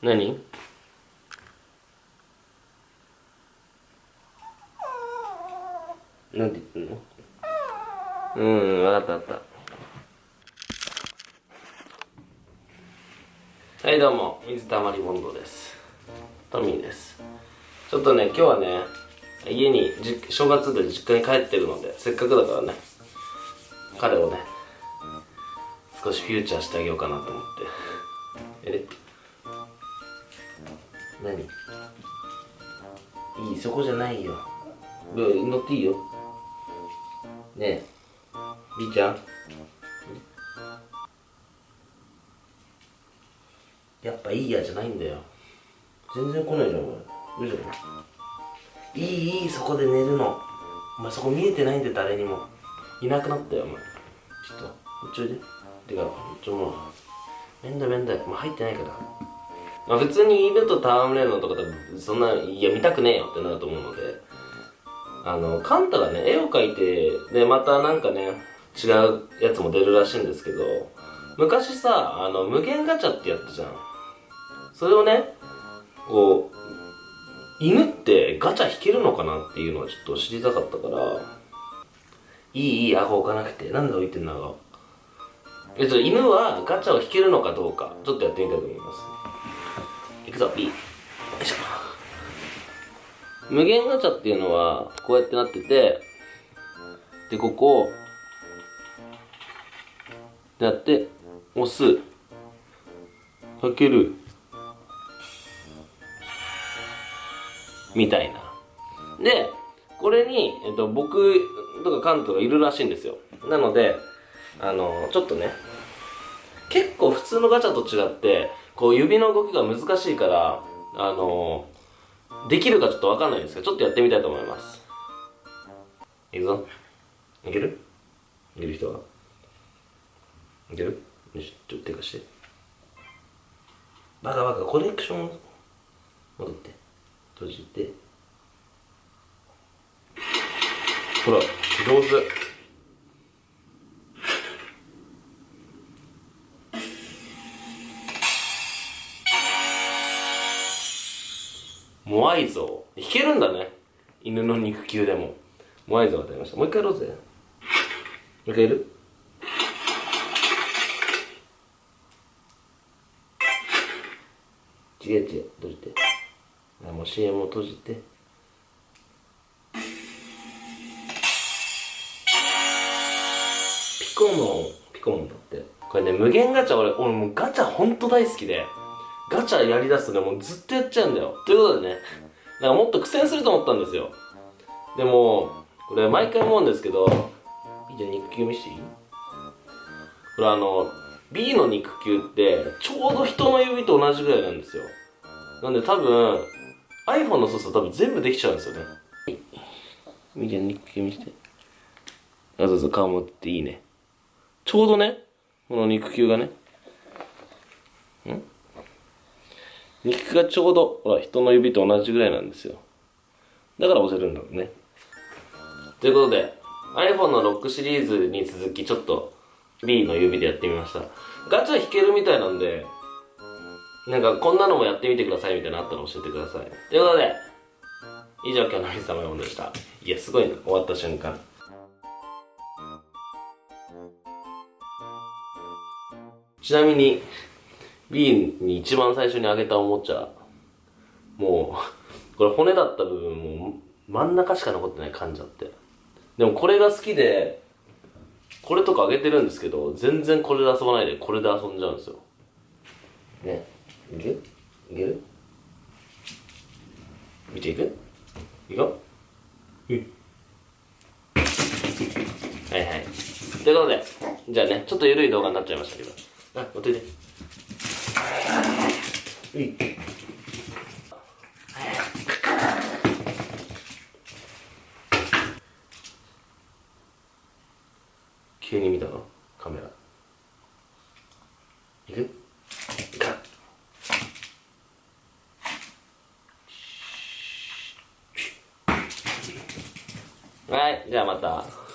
何？なんて言ってんの？うん分かった分かった。はいどうも。水溜りボンドです。トミーです。ちょっとね今日はね家にじ正月で実家に帰ってるのでせっかくだからね彼をね少しフューチャーしてあげようかなと思って。え？れ何？いいそこじゃないよ。乗っていいよ。ねえ。B ちゃん。やっぱいいやじゃないんだよ。全然来ないじゃんお前。いいじゃんいいいいそこで寝るの。お前そこ見えてないんで誰にも。いなくなったよお前。ちょっとこっちおいで。てかちょもう。めんだめんだ。もう入ってないから。まあ普通に犬と戯れるのとか多分そんないや見たくねえよってなると思うので。あのカンタがね絵を描いてでまたなんかね違うやつも出るらしいんですけど昔さあの無限ガチャってやったじゃん。それをねこう犬ってガチャ引けるのかなっていうのはちょっと知りたかったからいいいい顎置かなくてなんで置いてんの顎えっと犬はガチャを引けるのかどうかちょっとやってみたいと思います。いくぞ B よいしょ。無限ガチャっていうのはこうやってなっててでここをやって押す。かける。みたいな。でこれに、えっと、僕とかカントがいるらしいんですよ。なのであのちょっとね結構普通のガチャと違ってこう指の動きが難しいからあのできるかちょっとわかんないんですけどちょっとやってみたいと思います。いくぞ。いける？いける人は？いける？よしちょっと手貸して。バカバカコレクション戻って。閉じて。ほら上手モアイ像。弾けるんだね。犬の肉球でも。モアイ像が出ました。もう一回やろうぜ。もう一回やる？違う違う。閉じて。もう CM を閉じて。ピコモン。ピコモンだって。これね無限ガチャ俺俺もうガチャほんと大好きで。ガチャやりだすとねもうずっとやっちゃうんだよ。ということでねなんかもっと苦戦すると思ったんですよ。でもこれ毎回思うんですけどいいじゃん肉球見していい？これあの B の肉球ってちょうど人の指と同じぐらいなんですよ。なんで多分 iPhone の操作多分全部できちゃうんですよね。いいじゃん肉球見して。あそうそう顔持っていいね。ちょうどねこの肉球がね。ん？肉がちょうどほら人の指と同じぐらいなんですよ。だから押せるんだろうね。ということで iPhone のロックシリーズに続きちょっと B の指でやってみました。ガチャ引けるみたいなんでなんかこんなのもやってみてくださいみたいなのあったら教えてください。ということで以上今日の水溜りボンでした。いやすごいな終わった瞬間。ちなみに B に一番最初にあげたおもちゃもう これ骨だった部分も真ん中しか残ってない噛んじゃって。でもこれが好きでこれとかあげてるんですけど全然これで遊ばないでこれで遊んじゃうんですよ。ねいける？いける？見ていく？いくよ？はいはい。ということでじゃあねちょっと緩い動画になっちゃいましたけど。あ持っていて急に見たの？カメラ。いく？いかはいじゃあまた。